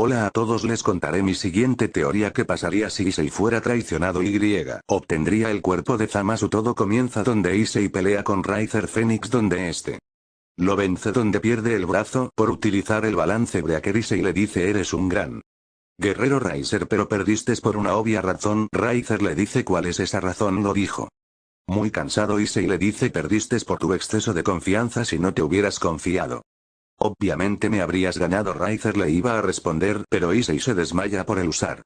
Hola a todos les contaré mi siguiente teoría que pasaría si Issei fuera traicionado y. Obtendría el cuerpo de Zamasu todo comienza donde Issei pelea con Riser Phoenix donde este lo vence donde pierde el brazo por utilizar el balance Breaker Issei le dice eres un gran guerrero Riser pero perdiste por una obvia razón Riser le dice cuál es esa razón lo dijo. Muy cansado Issei le dice perdiste por tu exceso de confianza si no te hubieras confiado Obviamente me habrías ganado Riser le iba a responder pero Issei se desmaya por el usar.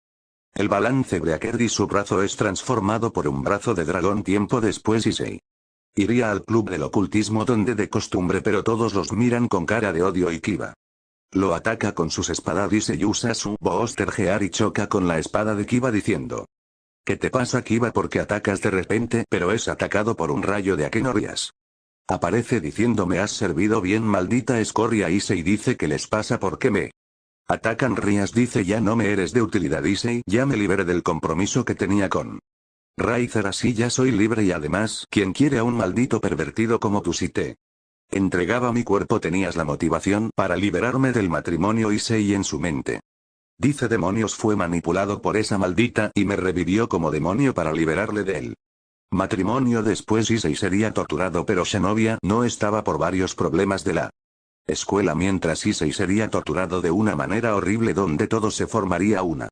El balance Breaker y su brazo es transformado por un brazo de dragón tiempo después Issei. Iría al club del ocultismo donde de costumbre pero todos los miran con cara de odio y Kiba. Lo ataca con sus espadas y usa su Booster y choca con la espada de Kiba diciendo. ¿Qué te pasa Kiba porque atacas de repente pero es atacado por un rayo de Akenorias? Aparece diciendo me has servido bien maldita escoria Issei dice que les pasa porque me atacan Rias dice ya no me eres de utilidad Issei ya me liberé del compromiso que tenía con Raizer así ya soy libre y además quien quiere a un maldito pervertido como tú si te entregaba mi cuerpo tenías la motivación para liberarme del matrimonio Issei en su mente. Dice demonios fue manipulado por esa maldita y me revivió como demonio para liberarle de él. Matrimonio después Issei sería torturado pero Xenovia no estaba por varios problemas de la escuela mientras Issei sería torturado de una manera horrible donde todo se formaría una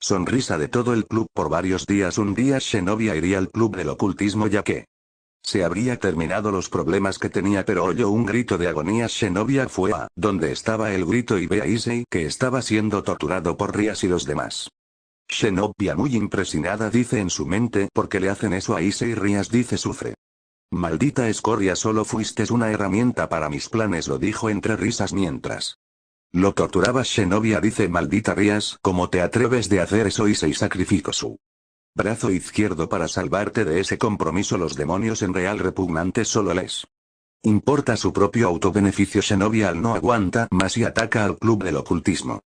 sonrisa de todo el club por varios días un día Xenovia iría al club del ocultismo ya que se habría terminado los problemas que tenía pero oyó un grito de agonía Xenovia fue a donde estaba el grito y ve a Issei que estaba siendo torturado por Rias y los demás. Xenobia muy impresionada dice en su mente porque le hacen eso a Issei Rias dice sufre. Maldita escoria solo fuiste una herramienta para mis planes lo dijo entre risas mientras. Lo torturaba Xenobia dice maldita Rias ¿cómo te atreves de hacer eso Issei sacrificó su brazo izquierdo para salvarte de ese compromiso los demonios en real repugnantes solo les importa su propio autobeneficio Xenobia al no aguanta más y ataca al club del ocultismo.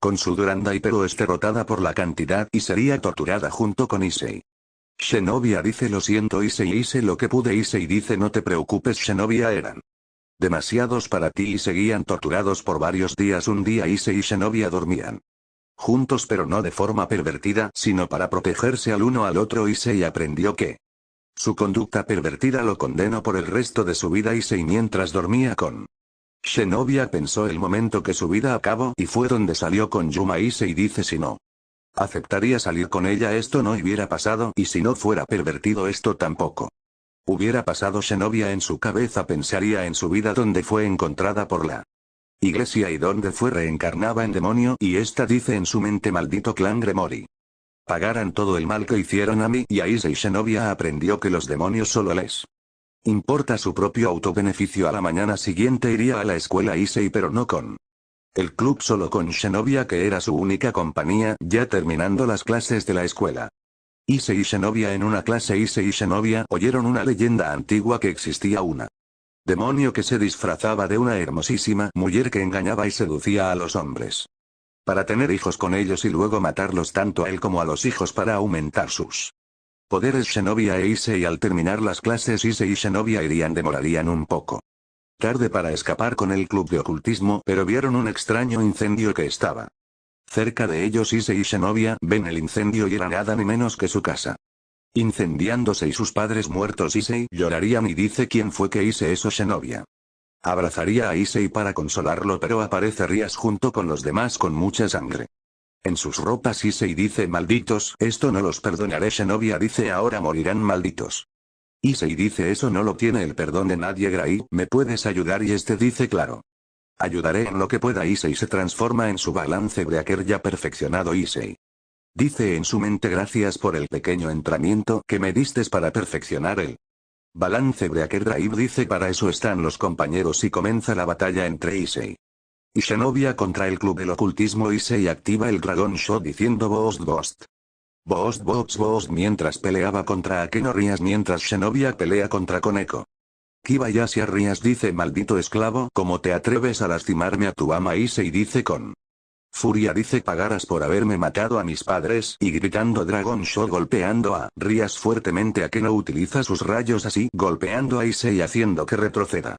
Con su y pero es derrotada por la cantidad y sería torturada junto con Issei. Xenovia dice lo siento Issei hice lo que pude Issei dice no te preocupes Xenovia eran demasiados para ti y seguían torturados por varios días. Un día Issei y Xenovia dormían juntos pero no de forma pervertida sino para protegerse al uno al otro. Issei aprendió que su conducta pervertida lo condenó por el resto de su vida. Issei mientras dormía con Xenovia pensó el momento que su vida acabó y fue donde salió con Yuma y dice si no. Aceptaría salir con ella esto no hubiera pasado y si no fuera pervertido esto tampoco. Hubiera pasado Xenovia en su cabeza pensaría en su vida donde fue encontrada por la iglesia y donde fue reencarnada en demonio y esta dice en su mente maldito clan Gremori. Pagaran todo el mal que hicieron a mí y a Issei Xenovia aprendió que los demonios solo les Importa su propio autobeneficio a la mañana siguiente iría a la escuela Issei pero no con el club solo con Xenovia que era su única compañía ya terminando las clases de la escuela. Issei y Xenovia en una clase Issei y Xenovia oyeron una leyenda antigua que existía una demonio que se disfrazaba de una hermosísima mujer que engañaba y seducía a los hombres. Para tener hijos con ellos y luego matarlos tanto a él como a los hijos para aumentar sus Poderes Xenovia e Issei al terminar las clases Issei y Xenovia irían demorarían un poco. Tarde para escapar con el club de ocultismo pero vieron un extraño incendio que estaba. Cerca de ellos Issei y Xenovia ven el incendio y era nada ni menos que su casa. Incendiándose y sus padres muertos Issei llorarían y dice quién fue que hice eso Xenovia. Abrazaría a Issei para consolarlo pero aparece Rías junto con los demás con mucha sangre. En sus ropas Issei dice malditos, esto no los perdonaré Xenovia dice ahora morirán malditos. Issei dice eso no lo tiene el perdón de nadie Gray, ¿me puedes ayudar? Y este dice claro. Ayudaré en lo que pueda Issei se transforma en su balance breaker ya perfeccionado Issei. Dice en su mente gracias por el pequeño entrenamiento que me distes para perfeccionar el balance breaker drive dice para eso están los compañeros y comienza la batalla entre Issei y Xenovia contra el club del ocultismo y se activa el Dragon Shot diciendo Bost Bost. Bost Bost Bost mientras peleaba contra Akeno Rías mientras Xenovia pelea contra Koneko. Kibayashi Rías dice maldito esclavo ¿cómo te atreves a lastimarme a tu ama Issei dice con Furia dice pagarás por haberme matado a mis padres y gritando Dragon Shot golpeando a Rías fuertemente a que no utiliza sus rayos así golpeando a Issei haciendo que retroceda.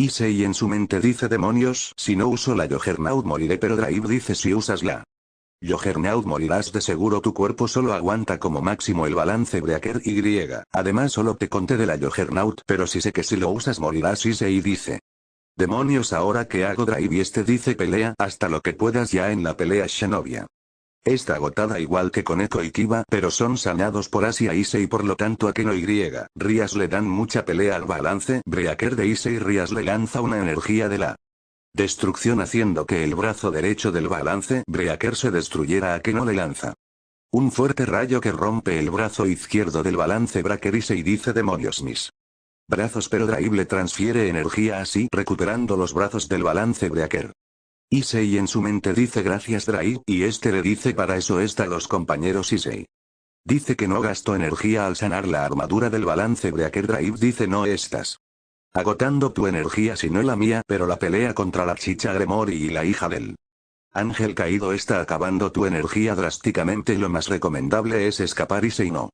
Issei en su mente dice demonios, si no uso la Juggernaut moriré pero Drive dice si usas la Juggernaut morirás de seguro tu cuerpo solo aguanta como máximo el balance Breaker Y. Además solo te conté de la Juggernaut pero si sé que si lo usas morirás Issei dice. Demonios ahora que hago Drive y este dice pelea hasta lo que puedas ya en la pelea Shenovia. Está agotada igual que con Echo y Kiba, pero son sanados por Asia Ise y por lo tanto a Keno Y. Rias le dan mucha pelea al balance, Breaker de Ise y Rias le lanza una energía de la destrucción haciendo que el brazo derecho del balance, Breaker se destruyera a Keno le lanza. Un fuerte rayo que rompe el brazo izquierdo del balance Breaker Ise y dice demonios mis brazos pero Drive le transfiere energía así recuperando los brazos del balance Breaker. Issei en su mente dice gracias Drai, y este le dice para eso está los compañeros Issei. Dice que no gastó energía al sanar la armadura del balance Breaker Drive dice no estás agotando tu energía sino la mía pero la pelea contra la chicha Gremori y la hija del ángel caído está acabando tu energía drásticamente lo más recomendable es escapar y no.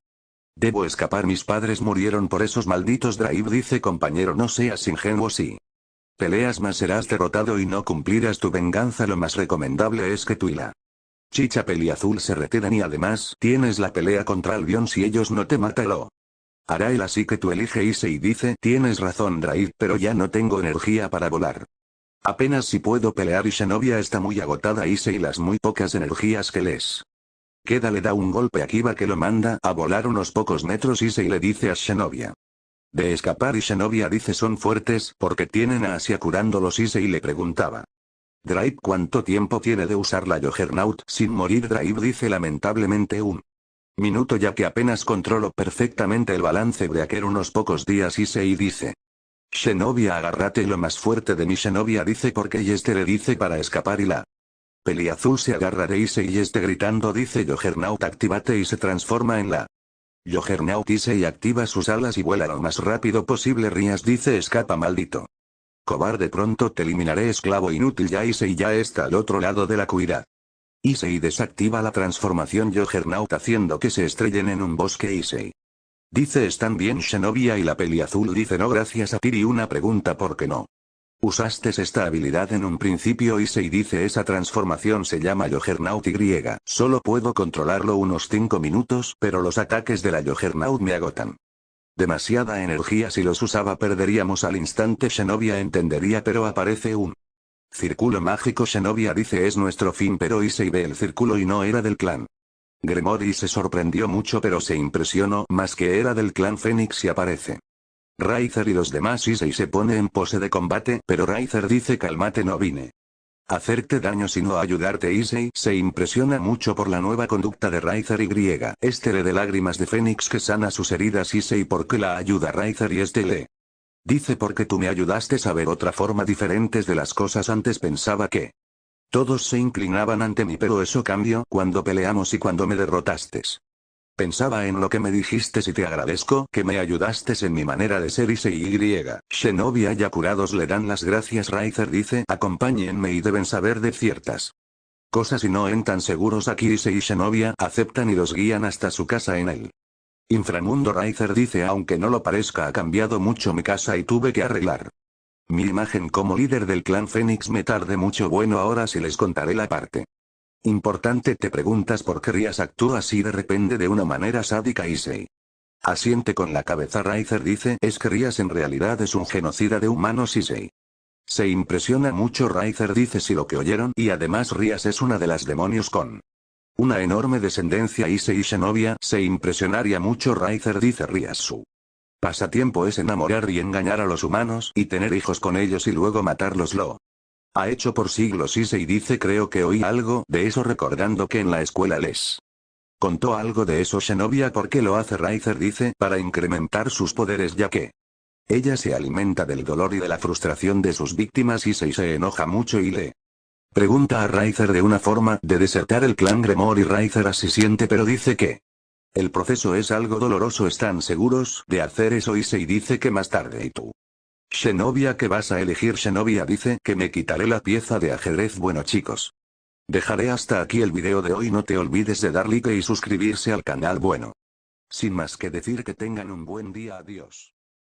Debo escapar mis padres murieron por esos malditos Drive dice compañero no seas ingenuo sí. Peleas más serás derrotado y no cumplirás tu venganza lo más recomendable es que tú y la chicha peliazul se retiran y además tienes la pelea contra Albion si ellos no te matan hará él así que tú elige Ise y dice tienes razón Draid pero ya no tengo energía para volar. Apenas si puedo pelear y Shenovia está muy agotada Ise y las muy pocas energías que les queda le da un golpe a Kiba que lo manda a volar unos pocos metros Ise y le dice a Shenovia. De escapar y Shenovia dice son fuertes porque tienen a Asia curándolos y le preguntaba. Drive ¿cuánto tiempo tiene de usar la Juggernaut sin morir Drive dice lamentablemente un minuto ya que apenas controlo perfectamente el balance Breaker unos pocos días y dice. Shenovia agárrate lo más fuerte de mi Shenovia dice porque y este le dice para escapar y la Peliazul se agarra de Ise y este gritando dice Juggernaut activate y se transforma en la Juggernaut y activa sus alas y vuela lo más rápido posible Rias dice escapa maldito. Cobarde pronto te eliminaré esclavo inútil ya Issei ya está al otro lado de la cuida. Issei desactiva la transformación Juggernaut haciendo que se estrellen en un bosque Issei. Dice están bien Shenovia y la peli azul dice no gracias a Tiri una pregunta ¿por qué no? Usaste esta habilidad en un principio y se dice esa transformación se llama Juggernaut Y. Solo puedo controlarlo unos 5 minutos pero los ataques de la Juggernaut me agotan. Demasiada energía si los usaba perderíamos al instante Shenovia entendería pero aparece un círculo mágico Shenovia dice es nuestro fin pero Issei ve el círculo y no era del clan. Gremori se sorprendió mucho pero se impresionó más que era del clan Fénix y aparece. Raizer y los demás Issei se pone en pose de combate, pero Raizer dice cálmate no vine. Hacerte daño sino ayudarte Issei se impresiona mucho por la nueva conducta de Raizer y este le de lágrimas de Fénix que sana sus heridas Issei porque la ayuda Raizer y este le dice porque tú me ayudaste a ver otra forma diferentes de las cosas antes pensaba que todos se inclinaban ante mí pero eso cambió cuando peleamos y cuando me derrotaste. Pensaba en lo que me dijiste y te agradezco que me ayudaste en mi manera de ser y y. Shenovia ya curados le dan las gracias Raizer dice acompáñenme y deben saber de ciertas cosas y no en tan seguros. Aquí Ise y Shenovia aceptan y los guían hasta su casa en el inframundo Raizer dice aunque no lo parezca ha cambiado mucho mi casa y tuve que arreglar mi imagen como líder del clan Fénix. Me tardé mucho. Bueno ahora sí les contaré la parte Importante te preguntas por qué Rias actúa así de repente de una manera sádica Issei. Asiente con la cabeza Raizer dice es que Rias en realidad es un genocida de humanos Issei. Se impresiona mucho Raizer dice si lo que oyeron y además Rias es una de las demonios con una enorme descendencia Issei y Shenovia se impresionaría mucho Raizer dice Rias su pasatiempo es enamorar y engañar a los humanos y tener hijos con ellos y luego matarlos lo ha hecho por siglos y se dice creo que oí algo de eso recordando que en la escuela les contó algo de eso Shenovia porque lo hace Raizer dice para incrementar sus poderes ya que ella se alimenta del dolor y de la frustración de sus víctimas y se, se enoja mucho y le pregunta a Raizer de una forma de desertar el clan Gremor y Raizer así siente pero dice que el proceso es algo doloroso están seguros de hacer eso y se dice que más tarde y tú Shenovia que vas a elegir Shenovia dice que me quitaré la pieza de ajedrez bueno chicos. Dejaré hasta aquí el video de hoy no te olvides de dar like y suscribirse al canal bueno. Sin más que decir que tengan un buen día adiós.